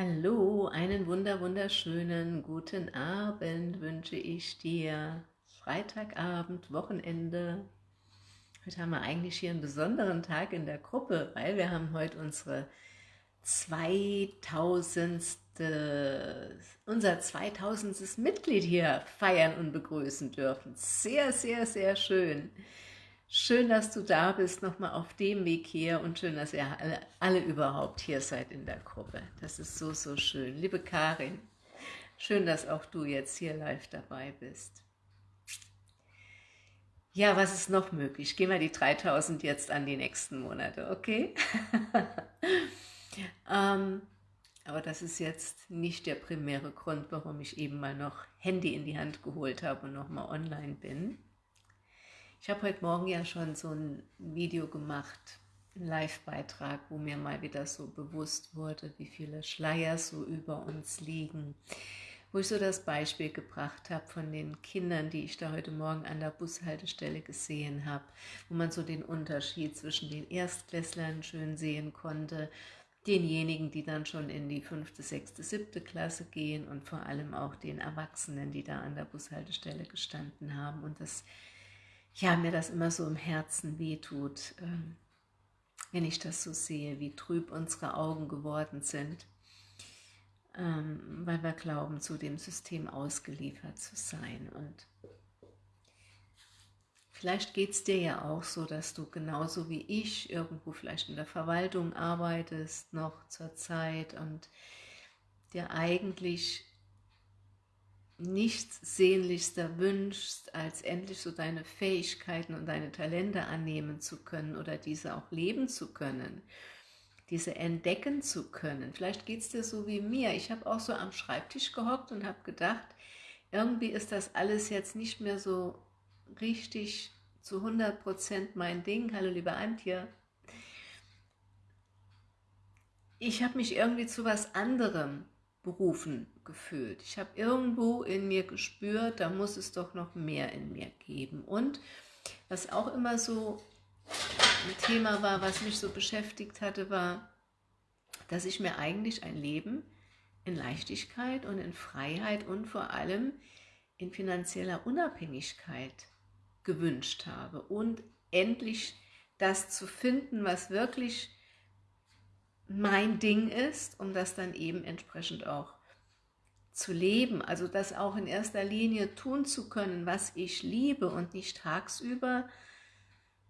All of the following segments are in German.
Hallo, einen wunder wunderschönen guten Abend wünsche ich dir. Freitagabend, Wochenende. Heute haben wir eigentlich hier einen besonderen Tag in der Gruppe, weil wir haben heute unsere 2000. unser 2000. Mitglied hier feiern und begrüßen dürfen. Sehr, sehr, sehr schön. Schön, dass du da bist, nochmal auf dem Weg hier und schön, dass ihr alle, alle, überhaupt hier seid in der Gruppe. Das ist so, so schön. Liebe Karin, schön, dass auch du jetzt hier live dabei bist. Ja, was ist noch möglich? Gehen wir die 3000 jetzt an die nächsten Monate, okay? ähm, aber das ist jetzt nicht der primäre Grund, warum ich eben mal noch Handy in die Hand geholt habe und nochmal online bin. Ich habe heute Morgen ja schon so ein Video gemacht, einen Live-Beitrag, wo mir mal wieder so bewusst wurde, wie viele Schleier so über uns liegen. Wo ich so das Beispiel gebracht habe von den Kindern, die ich da heute Morgen an der Bushaltestelle gesehen habe, wo man so den Unterschied zwischen den Erstklässlern schön sehen konnte, denjenigen, die dann schon in die fünfte, sechste, siebte Klasse gehen und vor allem auch den Erwachsenen, die da an der Bushaltestelle gestanden haben. Und das ja, mir das immer so im Herzen wehtut, ähm, wenn ich das so sehe, wie trüb unsere Augen geworden sind, ähm, weil wir glauben, zu dem System ausgeliefert zu sein. Und vielleicht geht es dir ja auch so, dass du genauso wie ich irgendwo vielleicht in der Verwaltung arbeitest, noch zur Zeit und dir eigentlich nichts sehnlichster wünschst, als endlich so deine Fähigkeiten und deine Talente annehmen zu können oder diese auch leben zu können, diese entdecken zu können. Vielleicht geht es dir so wie mir. Ich habe auch so am Schreibtisch gehockt und habe gedacht, irgendwie ist das alles jetzt nicht mehr so richtig zu 100% mein Ding. Hallo liebe Antje. Ich habe mich irgendwie zu was anderem berufen gefühlt. Ich habe irgendwo in mir gespürt, da muss es doch noch mehr in mir geben. Und was auch immer so ein Thema war, was mich so beschäftigt hatte, war, dass ich mir eigentlich ein Leben in Leichtigkeit und in Freiheit und vor allem in finanzieller Unabhängigkeit gewünscht habe und endlich das zu finden, was wirklich mein Ding ist, um das dann eben entsprechend auch zu leben, also das auch in erster Linie tun zu können, was ich liebe und nicht tagsüber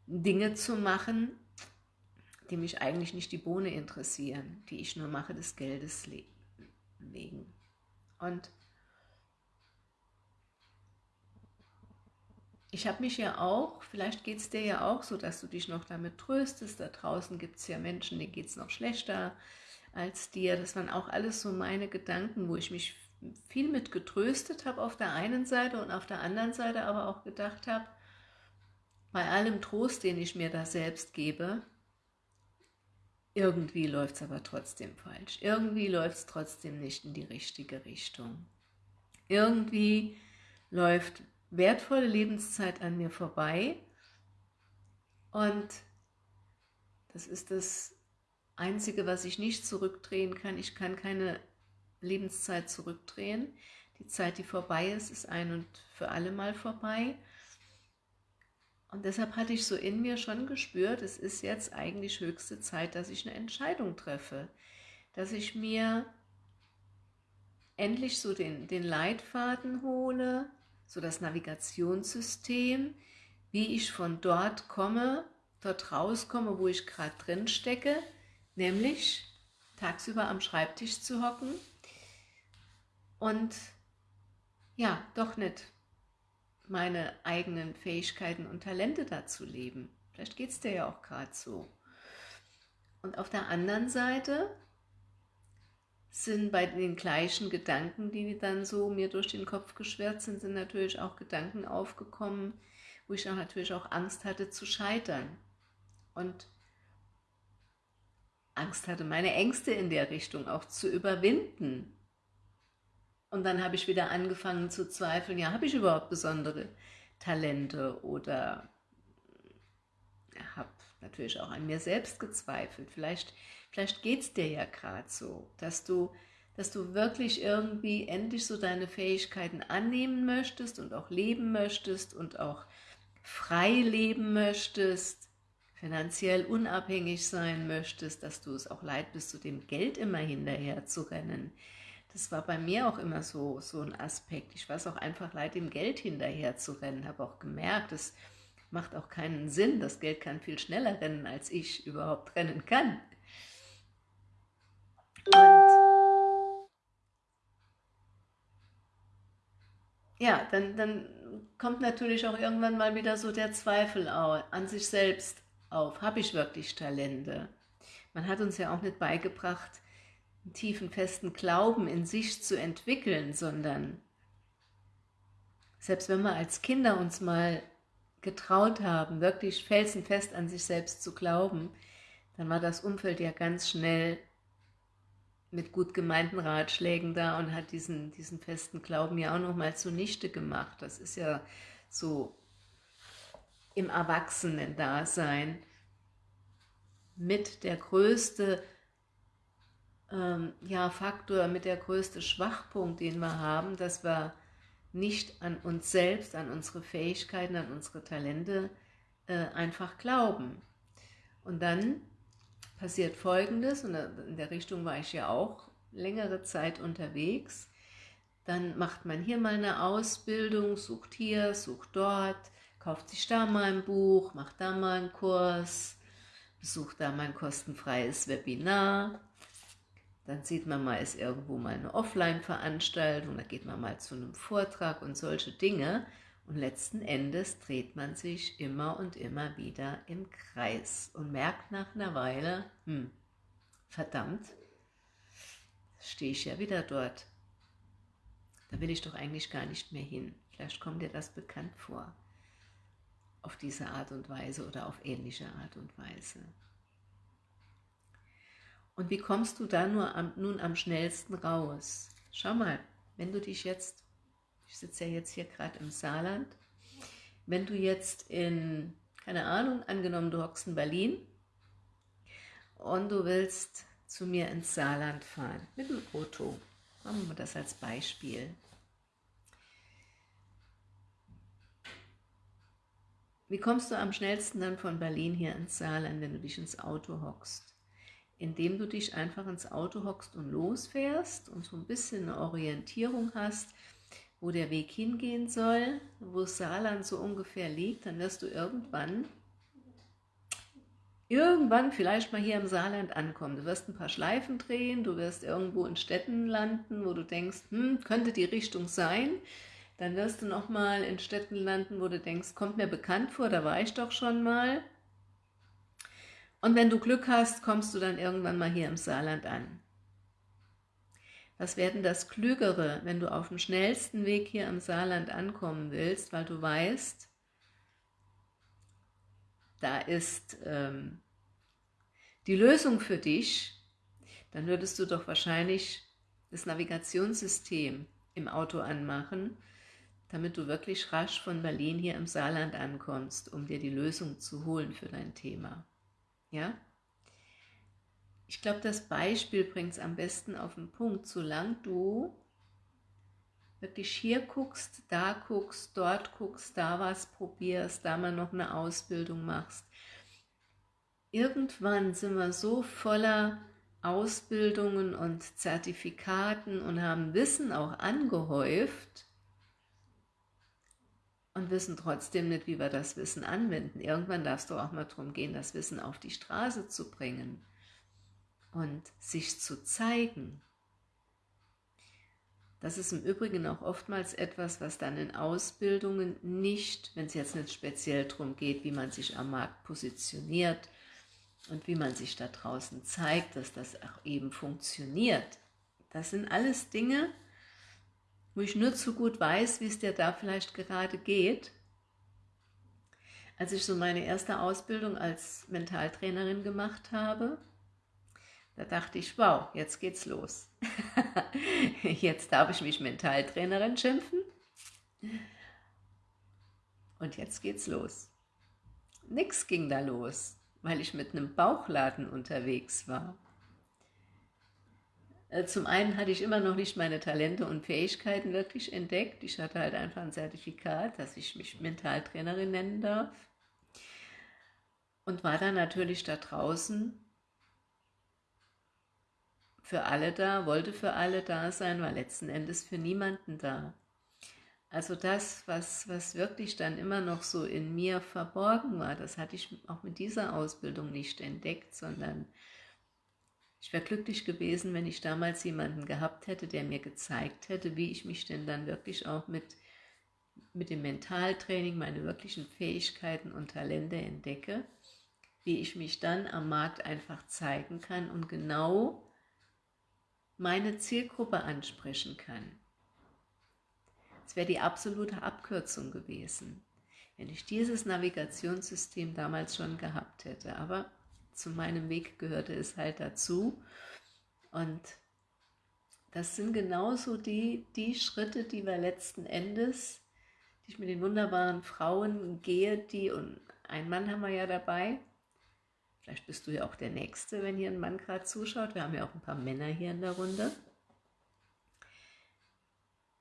Dinge zu machen, die mich eigentlich nicht die Bohne interessieren, die ich nur mache des Geldes wegen. Und ich habe mich ja auch, vielleicht geht es dir ja auch so, dass du dich noch damit tröstest, da draußen gibt es ja Menschen, denen geht es noch schlechter als dir, das waren auch alles so meine Gedanken, wo ich mich viel mit getröstet habe auf der einen Seite und auf der anderen Seite aber auch gedacht habe, bei allem Trost, den ich mir da selbst gebe, irgendwie läuft es aber trotzdem falsch. Irgendwie läuft es trotzdem nicht in die richtige Richtung. Irgendwie läuft wertvolle Lebenszeit an mir vorbei und das ist das Einzige, was ich nicht zurückdrehen kann. Ich kann keine Lebenszeit zurückdrehen. Die Zeit, die vorbei ist, ist ein und für alle Mal vorbei. Und deshalb hatte ich so in mir schon gespürt, es ist jetzt eigentlich höchste Zeit, dass ich eine Entscheidung treffe. Dass ich mir endlich so den, den Leitfaden hole, so das Navigationssystem, wie ich von dort komme, dort rauskomme, wo ich gerade drin stecke, nämlich tagsüber am Schreibtisch zu hocken und ja, doch nicht meine eigenen Fähigkeiten und Talente dazu leben. Vielleicht geht es dir ja auch gerade so. Und auf der anderen Seite sind bei den gleichen Gedanken, die dann so mir durch den Kopf geschwert sind, sind natürlich auch Gedanken aufgekommen, wo ich auch natürlich auch Angst hatte zu scheitern. Und Angst hatte, meine Ängste in der Richtung auch zu überwinden. Und dann habe ich wieder angefangen zu zweifeln, ja, habe ich überhaupt besondere Talente oder habe natürlich auch an mir selbst gezweifelt. Vielleicht, vielleicht geht es dir ja gerade so, dass du dass du wirklich irgendwie endlich so deine Fähigkeiten annehmen möchtest und auch leben möchtest und auch frei leben möchtest, finanziell unabhängig sein möchtest, dass du es auch leid bist, zu dem Geld immer hinterher zu rennen. Das war bei mir auch immer so, so ein Aspekt. Ich war es auch einfach leid, dem Geld hinterher zu rennen. Habe auch gemerkt, es macht auch keinen Sinn. Das Geld kann viel schneller rennen, als ich überhaupt rennen kann. Und ja, dann, dann kommt natürlich auch irgendwann mal wieder so der Zweifel an sich selbst auf. Habe ich wirklich Talente? Man hat uns ja auch nicht beigebracht, einen tiefen, festen Glauben in sich zu entwickeln, sondern selbst wenn wir als Kinder uns mal getraut haben, wirklich felsenfest an sich selbst zu glauben, dann war das Umfeld ja ganz schnell mit gut gemeinten Ratschlägen da und hat diesen, diesen festen Glauben ja auch nochmal zunichte gemacht. Das ist ja so im Erwachsenen-Dasein mit der größte ähm, ja, Faktor, mit der größte Schwachpunkt, den wir haben, dass wir nicht an uns selbst, an unsere Fähigkeiten, an unsere Talente äh, einfach glauben. Und dann passiert Folgendes, und in der Richtung war ich ja auch längere Zeit unterwegs, dann macht man hier mal eine Ausbildung, sucht hier, sucht dort, kauft sich da mal ein Buch, macht da mal einen Kurs, besucht da mal ein kostenfreies Webinar, dann sieht man mal, ist irgendwo mal eine Offline-Veranstaltung, da geht man mal zu einem Vortrag und solche Dinge. Und letzten Endes dreht man sich immer und immer wieder im Kreis und merkt nach einer Weile, hm, verdammt, stehe ich ja wieder dort. Da will ich doch eigentlich gar nicht mehr hin. Vielleicht kommt dir das bekannt vor. Auf diese Art und Weise oder auf ähnliche Art und Weise. Und wie kommst du da nur am, nun am schnellsten raus? Schau mal, wenn du dich jetzt ich sitze ja jetzt hier gerade im Saarland, wenn du jetzt in, keine Ahnung, angenommen du hockst in Berlin und du willst zu mir ins Saarland fahren, mit dem Auto, machen wir das als Beispiel. Wie kommst du am schnellsten dann von Berlin hier ins Saarland, wenn du dich ins Auto hockst? Indem du dich einfach ins Auto hockst und losfährst und so ein bisschen eine Orientierung hast, wo der Weg hingehen soll, wo Saarland so ungefähr liegt, dann wirst du irgendwann, irgendwann vielleicht mal hier im Saarland ankommen. Du wirst ein paar Schleifen drehen, du wirst irgendwo in Städten landen, wo du denkst, hm, könnte die Richtung sein. Dann wirst du nochmal in Städten landen, wo du denkst, kommt mir bekannt vor, da war ich doch schon mal. Und wenn du Glück hast, kommst du dann irgendwann mal hier im Saarland an. Was werden das Klügere, wenn du auf dem schnellsten Weg hier im Saarland ankommen willst, weil du weißt, da ist ähm, die Lösung für dich, dann würdest du doch wahrscheinlich das Navigationssystem im Auto anmachen, damit du wirklich rasch von Berlin hier im Saarland ankommst, um dir die Lösung zu holen für dein Thema. Ja? Ich glaube, das Beispiel bringt es am besten auf den Punkt. Solange du wirklich hier guckst, da guckst, dort guckst, da was probierst, da mal noch eine Ausbildung machst. Irgendwann sind wir so voller Ausbildungen und Zertifikaten und haben Wissen auch angehäuft und wissen trotzdem nicht, wie wir das Wissen anwenden. Irgendwann darfst du auch mal darum gehen, das Wissen auf die Straße zu bringen und sich zu zeigen. Das ist im Übrigen auch oftmals etwas, was dann in Ausbildungen nicht, wenn es jetzt nicht speziell darum geht, wie man sich am Markt positioniert und wie man sich da draußen zeigt, dass das auch eben funktioniert. Das sind alles Dinge, wo ich nur zu gut weiß, wie es dir da vielleicht gerade geht. Als ich so meine erste Ausbildung als Mentaltrainerin gemacht habe, da dachte ich, wow, jetzt geht's los. jetzt darf ich mich Mentaltrainerin schimpfen. Und jetzt geht's los. Nix ging da los, weil ich mit einem Bauchladen unterwegs war. Äh, zum einen hatte ich immer noch nicht meine Talente und Fähigkeiten wirklich entdeckt. Ich hatte halt einfach ein Zertifikat, dass ich mich Mentaltrainerin nennen darf. Und war dann natürlich da draußen für alle da, wollte für alle da sein, war letzten Endes für niemanden da. Also das, was, was wirklich dann immer noch so in mir verborgen war, das hatte ich auch mit dieser Ausbildung nicht entdeckt, sondern ich wäre glücklich gewesen, wenn ich damals jemanden gehabt hätte, der mir gezeigt hätte, wie ich mich denn dann wirklich auch mit, mit dem Mentaltraining, meine wirklichen Fähigkeiten und Talente entdecke, wie ich mich dann am Markt einfach zeigen kann und genau meine Zielgruppe ansprechen kann. Es wäre die absolute Abkürzung gewesen, wenn ich dieses Navigationssystem damals schon gehabt hätte. Aber zu meinem Weg gehörte es halt dazu. Und das sind genauso die, die Schritte, die wir letzten Endes, die ich mit den wunderbaren Frauen gehe, die, und einen Mann haben wir ja dabei, vielleicht bist du ja auch der Nächste, wenn hier ein Mann gerade zuschaut, wir haben ja auch ein paar Männer hier in der Runde,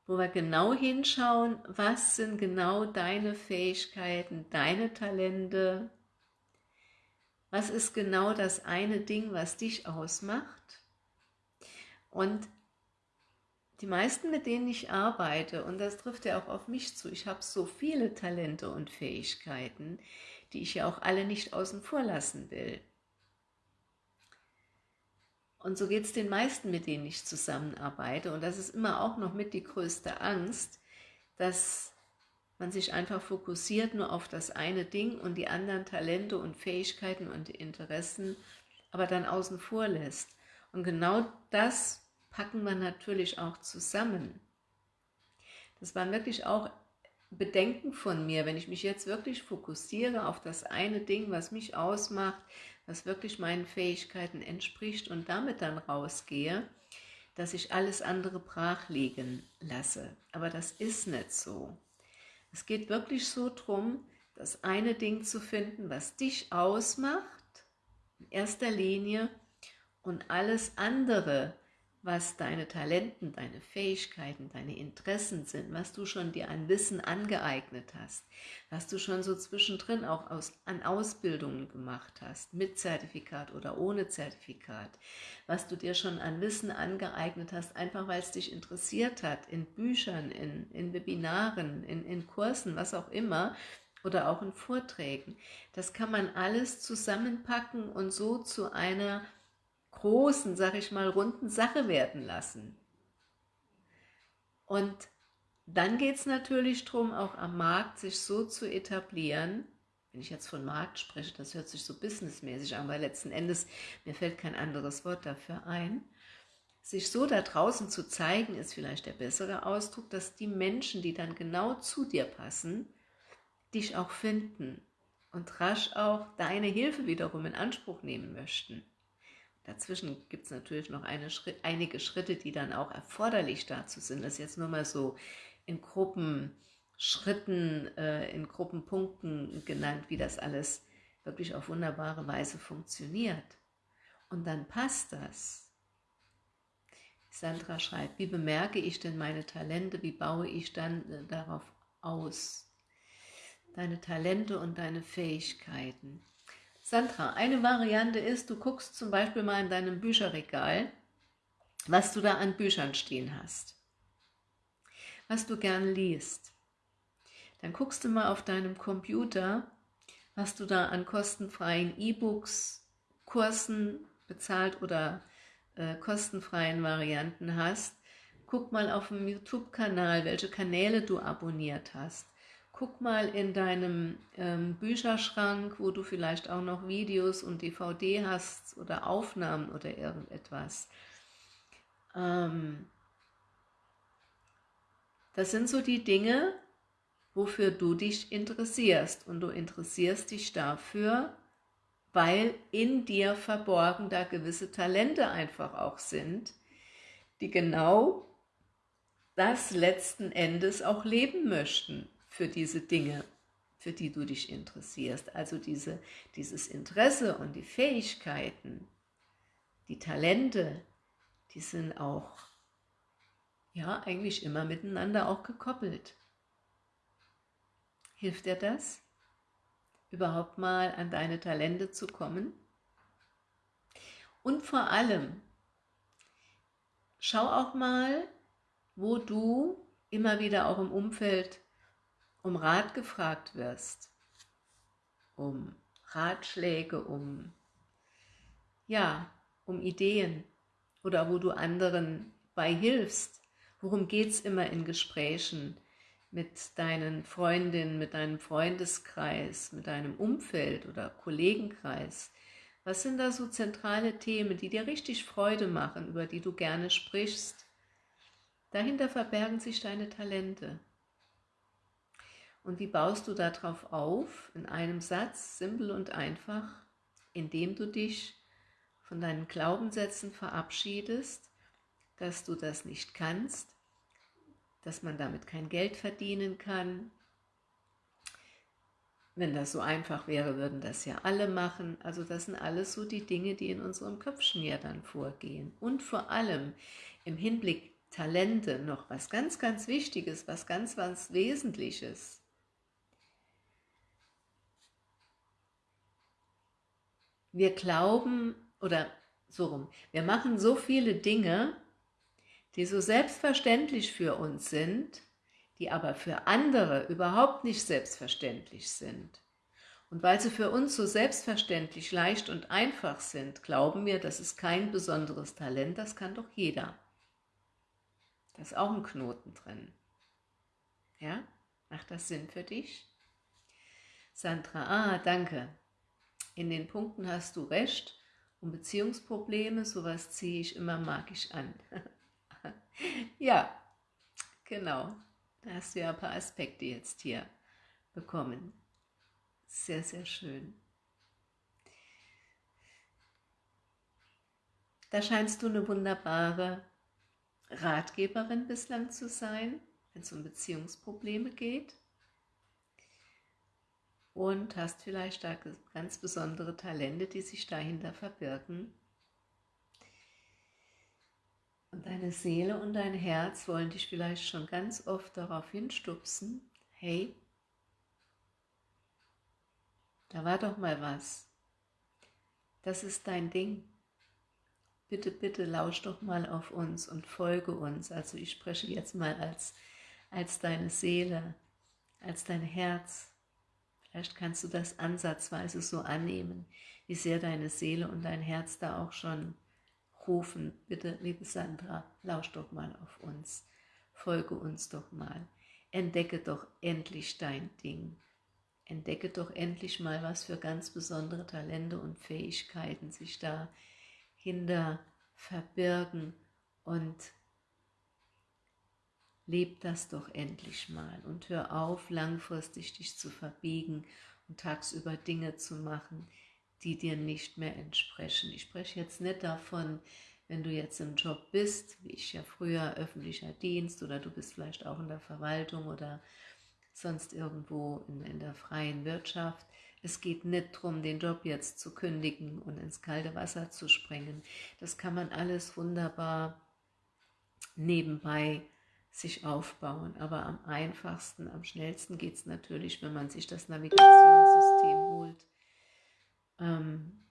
wo wir genau hinschauen, was sind genau deine Fähigkeiten, deine Talente, was ist genau das eine Ding, was dich ausmacht? Und die meisten, mit denen ich arbeite, und das trifft ja auch auf mich zu, ich habe so viele Talente und Fähigkeiten, die ich ja auch alle nicht außen vor lassen will. Und so geht es den meisten, mit denen ich zusammenarbeite. Und das ist immer auch noch mit die größte Angst, dass man sich einfach fokussiert nur auf das eine Ding und die anderen Talente und Fähigkeiten und Interessen aber dann außen vor lässt. Und genau das packen wir natürlich auch zusammen. Das waren wirklich auch Bedenken von mir, wenn ich mich jetzt wirklich fokussiere auf das eine Ding, was mich ausmacht, was wirklich meinen Fähigkeiten entspricht und damit dann rausgehe, dass ich alles andere brach liegen lasse. Aber das ist nicht so. Es geht wirklich so darum, das eine Ding zu finden, was dich ausmacht, in erster Linie, und alles andere, was deine Talenten, deine Fähigkeiten, deine Interessen sind, was du schon dir an Wissen angeeignet hast, was du schon so zwischendrin auch aus, an Ausbildungen gemacht hast, mit Zertifikat oder ohne Zertifikat, was du dir schon an Wissen angeeignet hast, einfach weil es dich interessiert hat, in Büchern, in, in Webinaren, in, in Kursen, was auch immer, oder auch in Vorträgen. Das kann man alles zusammenpacken und so zu einer großen, sag ich mal, runden Sache werden lassen. Und dann geht es natürlich darum, auch am Markt sich so zu etablieren, wenn ich jetzt von Markt spreche, das hört sich so businessmäßig an, weil letzten Endes, mir fällt kein anderes Wort dafür ein, sich so da draußen zu zeigen, ist vielleicht der bessere Ausdruck, dass die Menschen, die dann genau zu dir passen, dich auch finden und rasch auch deine Hilfe wiederum in Anspruch nehmen möchten. Dazwischen gibt es natürlich noch Schritt, einige Schritte, die dann auch erforderlich dazu sind. Das ist jetzt nur mal so in Gruppenschritten, äh, in Gruppenpunkten genannt, wie das alles wirklich auf wunderbare Weise funktioniert. Und dann passt das. Sandra schreibt, wie bemerke ich denn meine Talente, wie baue ich dann äh, darauf aus? Deine Talente und deine Fähigkeiten. Sandra, eine Variante ist, du guckst zum Beispiel mal in deinem Bücherregal, was du da an Büchern stehen hast, was du gern liest. Dann guckst du mal auf deinem Computer, was du da an kostenfreien E-Books, Kursen, bezahlt oder äh, kostenfreien Varianten hast. Guck mal auf dem YouTube-Kanal, welche Kanäle du abonniert hast. Guck mal in deinem ähm, Bücherschrank, wo du vielleicht auch noch Videos und DVD hast oder Aufnahmen oder irgendetwas. Ähm, das sind so die Dinge, wofür du dich interessierst. Und du interessierst dich dafür, weil in dir verborgen da gewisse Talente einfach auch sind, die genau das letzten Endes auch leben möchten für diese Dinge, für die du dich interessierst. Also diese, dieses Interesse und die Fähigkeiten, die Talente, die sind auch, ja, eigentlich immer miteinander auch gekoppelt. Hilft dir das, überhaupt mal an deine Talente zu kommen? Und vor allem, schau auch mal, wo du immer wieder auch im Umfeld um Rat gefragt wirst, um Ratschläge, um, ja, um Ideen oder wo du anderen bei hilfst. Worum geht es immer in Gesprächen mit deinen Freundinnen, mit deinem Freundeskreis, mit deinem Umfeld oder Kollegenkreis? Was sind da so zentrale Themen, die dir richtig Freude machen, über die du gerne sprichst? Dahinter verbergen sich deine Talente. Und wie baust du darauf auf? In einem Satz, simpel und einfach, indem du dich von deinen Glaubenssätzen verabschiedest, dass du das nicht kannst, dass man damit kein Geld verdienen kann. Wenn das so einfach wäre, würden das ja alle machen. Also das sind alles so die Dinge, die in unserem Köpfchen ja dann vorgehen. Und vor allem im Hinblick Talente noch was ganz, ganz Wichtiges, was ganz, was Wesentliches. Wir glauben, oder so rum, wir machen so viele Dinge, die so selbstverständlich für uns sind, die aber für andere überhaupt nicht selbstverständlich sind. Und weil sie für uns so selbstverständlich leicht und einfach sind, glauben wir, das ist kein besonderes Talent, das kann doch jeder. Da ist auch ein Knoten drin. Ja? Macht das Sinn für dich? Sandra, ah, danke. In den Punkten hast du recht. Und Beziehungsprobleme, sowas ziehe ich immer magisch an. ja, genau. Da hast du ja ein paar Aspekte jetzt hier bekommen. Sehr, sehr schön. Da scheinst du eine wunderbare Ratgeberin bislang zu sein, wenn es um Beziehungsprobleme geht. Und hast vielleicht da ganz besondere Talente, die sich dahinter verbirgen. Und deine Seele und dein Herz wollen dich vielleicht schon ganz oft darauf hinstupsen, hey, da war doch mal was. Das ist dein Ding bitte, bitte lausch doch mal auf uns und folge uns. Also ich spreche jetzt mal als, als deine Seele, als dein Herz. Vielleicht kannst du das ansatzweise so annehmen, wie sehr deine Seele und dein Herz da auch schon rufen. Bitte, liebe Sandra, lausch doch mal auf uns. Folge uns doch mal. Entdecke doch endlich dein Ding. Entdecke doch endlich mal, was für ganz besondere Talente und Fähigkeiten sich da Kinder verbirgen und leb das doch endlich mal und hör auf, langfristig dich zu verbiegen und tagsüber Dinge zu machen, die dir nicht mehr entsprechen. Ich spreche jetzt nicht davon, wenn du jetzt im Job bist, wie ich ja früher, öffentlicher Dienst oder du bist vielleicht auch in der Verwaltung oder sonst irgendwo in, in der freien Wirtschaft, es geht nicht darum, den Job jetzt zu kündigen und ins kalte Wasser zu springen. Das kann man alles wunderbar nebenbei sich aufbauen. Aber am einfachsten, am schnellsten geht es natürlich, wenn man sich das Navigationssystem holt ähm,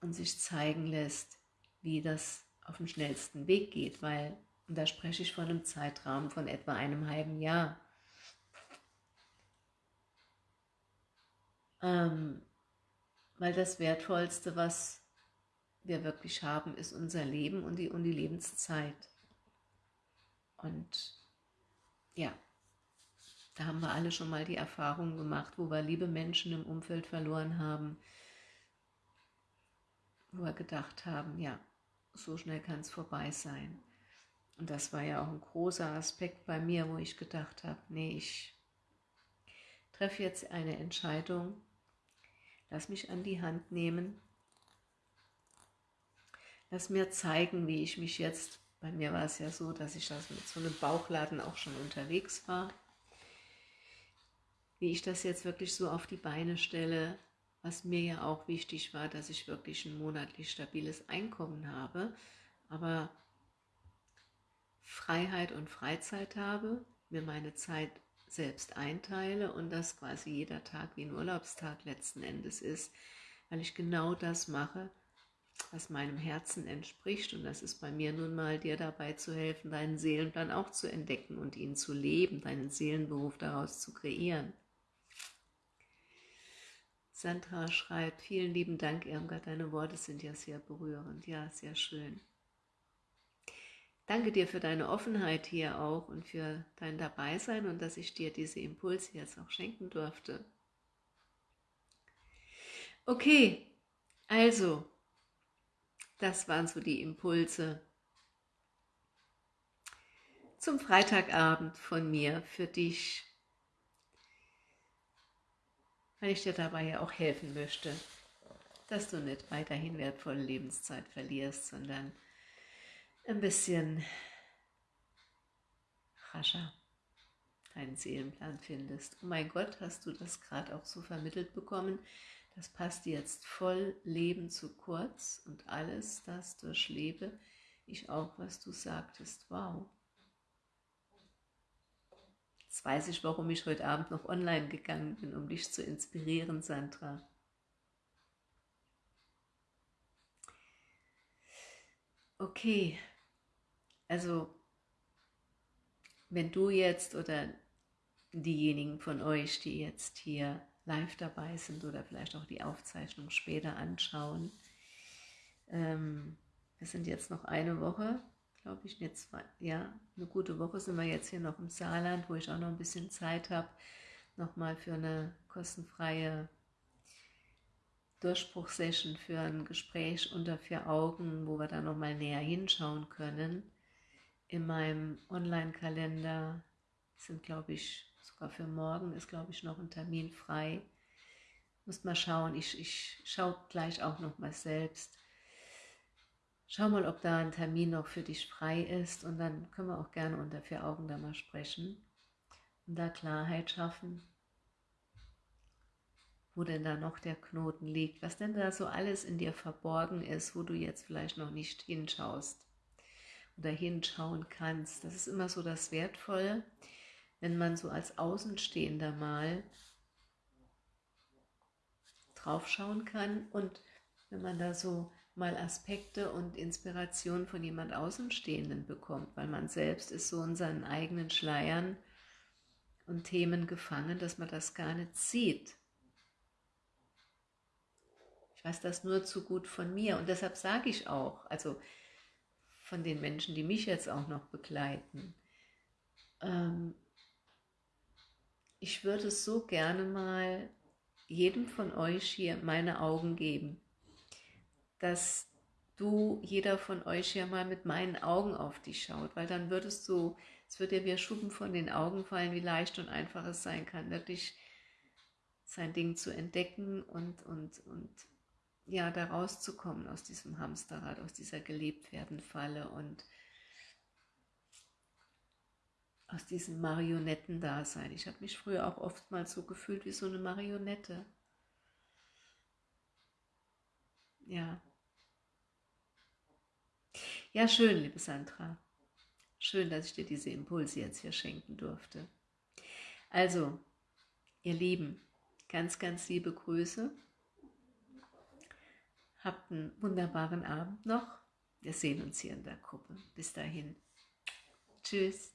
und sich zeigen lässt, wie das auf dem schnellsten Weg geht. Weil, und da spreche ich von einem Zeitraum von etwa einem halben Jahr, Ähm, weil das Wertvollste, was wir wirklich haben, ist unser Leben und die, und die Lebenszeit. Und ja, da haben wir alle schon mal die Erfahrung gemacht, wo wir liebe Menschen im Umfeld verloren haben, wo wir gedacht haben, ja, so schnell kann es vorbei sein. Und das war ja auch ein großer Aspekt bei mir, wo ich gedacht habe, nee, ich treffe jetzt eine Entscheidung, Lass mich an die Hand nehmen. Lass mir zeigen, wie ich mich jetzt, bei mir war es ja so, dass ich das mit so einem Bauchladen auch schon unterwegs war, wie ich das jetzt wirklich so auf die Beine stelle, was mir ja auch wichtig war, dass ich wirklich ein monatlich stabiles Einkommen habe. Aber Freiheit und Freizeit habe, mir meine Zeit selbst einteile und dass quasi jeder Tag wie ein Urlaubstag letzten Endes ist, weil ich genau das mache, was meinem Herzen entspricht und das ist bei mir nun mal, dir dabei zu helfen, deinen Seelenplan auch zu entdecken und ihn zu leben, deinen Seelenberuf daraus zu kreieren. Sandra schreibt, vielen lieben Dank, Irmgard, deine Worte sind ja sehr berührend. Ja, sehr schön. Danke dir für deine Offenheit hier auch und für dein Dabeisein und dass ich dir diese Impulse jetzt auch schenken durfte. Okay, also, das waren so die Impulse zum Freitagabend von mir für dich, weil ich dir dabei ja auch helfen möchte, dass du nicht weiterhin wertvolle Lebenszeit verlierst, sondern ein bisschen rascher deinen Seelenplan findest. Oh mein Gott, hast du das gerade auch so vermittelt bekommen? Das passt jetzt voll Leben zu kurz und alles das durchlebe ich auch, was du sagtest. Wow. Jetzt weiß ich, warum ich heute Abend noch online gegangen bin, um dich zu inspirieren, Sandra. Okay, also wenn du jetzt oder diejenigen von euch, die jetzt hier live dabei sind oder vielleicht auch die Aufzeichnung später anschauen, ähm, wir sind jetzt noch eine Woche, glaube ich, jetzt ja, eine gute Woche sind wir jetzt hier noch im Saarland, wo ich auch noch ein bisschen Zeit habe, nochmal für eine kostenfreie Durchbruchsession, für ein Gespräch unter vier Augen, wo wir da nochmal näher hinschauen können. In meinem Online-Kalender sind, glaube ich, sogar für morgen ist, glaube ich, noch ein Termin frei. Muss mal schauen, ich, ich schaue gleich auch noch mal selbst. Schau mal, ob da ein Termin noch für dich frei ist und dann können wir auch gerne unter vier Augen da mal sprechen und da Klarheit schaffen, wo denn da noch der Knoten liegt, was denn da so alles in dir verborgen ist, wo du jetzt vielleicht noch nicht hinschaust oder hinschauen kannst. Das ist immer so das Wertvolle, wenn man so als Außenstehender mal draufschauen kann und wenn man da so mal Aspekte und Inspiration von jemand Außenstehenden bekommt, weil man selbst ist so in seinen eigenen Schleiern und Themen gefangen, dass man das gar nicht sieht. Ich weiß das nur zu gut von mir und deshalb sage ich auch, also von den Menschen, die mich jetzt auch noch begleiten. Ähm, ich würde so gerne mal jedem von euch hier meine Augen geben, dass du, jeder von euch hier mal mit meinen Augen auf dich schaut, weil dann würdest du, es wird dir wie Schuppen von den Augen fallen, wie leicht und einfach es sein kann, wirklich sein Ding zu entdecken und, und, und ja, da rauszukommen aus diesem Hamsterrad, aus dieser gelebt werden Falle und aus diesem Marionettendasein. Ich habe mich früher auch oftmals so gefühlt wie so eine Marionette. Ja. Ja, schön, liebe Sandra. Schön, dass ich dir diese Impulse jetzt hier schenken durfte. Also, ihr Lieben, ganz, ganz liebe Grüße. Habt einen wunderbaren Abend noch. Wir sehen uns hier in der Gruppe. Bis dahin. Tschüss.